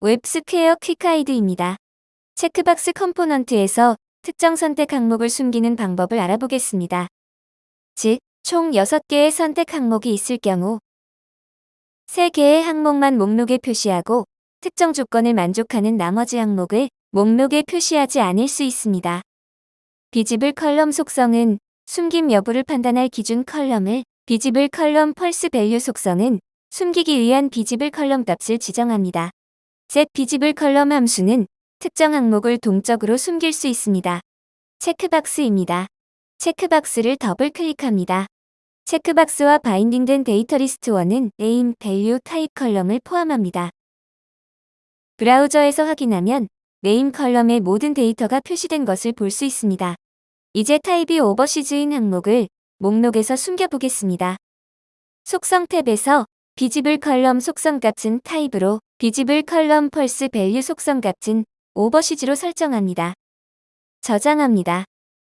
WebSquare quick guide입니다. 체크박스 component에서 특정 선택 항목을 숨기는 방법을 알아보겠습니다. 즉, 총 6개의 선택 항목이 있을 경우 3개의 항목만 목록에 표시하고 특정 조건을 만족하는 나머지 항목을 목록에 표시하지 않을 수 있습니다. visible column 속성은 숨김 여부를 판단할 기준 column을 visible column false value 속성은 숨기기 위한 visible column 값을 지정합니다. Set visible column 함수는 특정 항목을 동적으로 숨길 수 있습니다. 체크박스입니다. 체크박스를 더블 클릭합니다. 체크박스와 binding된 데이터 리스트 1은 name, value, type 컬럼을 포함합니다. 브라우저에서 확인하면 name column에 모든 데이터가 표시된 것을 볼 수 있습니다. 이제 type이 overseas인 항목을 목록에서 숨겨보겠습니다. 속성 탭에서 visible column 속성 값은 type으로 visible column false value 속성 값은 overseas로 설정합니다. 저장합니다.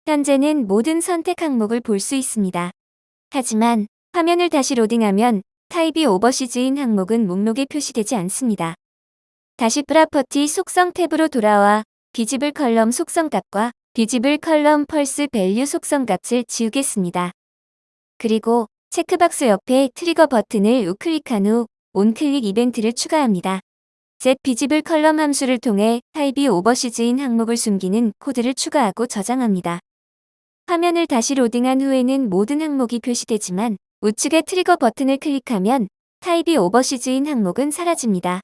현재는 모든 선택 항목을 볼 수 있습니다. 하지만 화면을 다시 로딩하면 type이 overseas인 항목은 목록에 표시되지 않습니다. 다시 property 속성 탭으로 돌아와 visible column 속성 값과 visible column false value 속성 값을 지우겠습니다. 그리고 체크박스 옆에 trigger 버튼을 우클릭한 후 onclick 이벤트를 추가합니다. set visible column 함수를 통해 type이 overseas인 항목을 숨기는 코드를 추가하고 저장합니다. 화면을 다시 로딩한 후에는 모든 항목이 표시되지만 우측의 trigger 버튼을 클릭하면 type이 overseas인 항목은 사라집니다.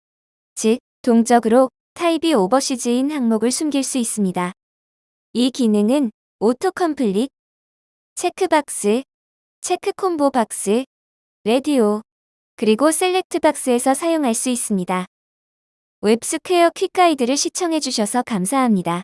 즉, 동적으로 type이 overseas인 항목을 숨길 수 있습니다. 이 기능은 auto complete, 체크박스, check combo box, radio, 그리고 select box에서 사용할 수 있습니다. WebSquare quick guide를 시청해주셔서 감사합니다.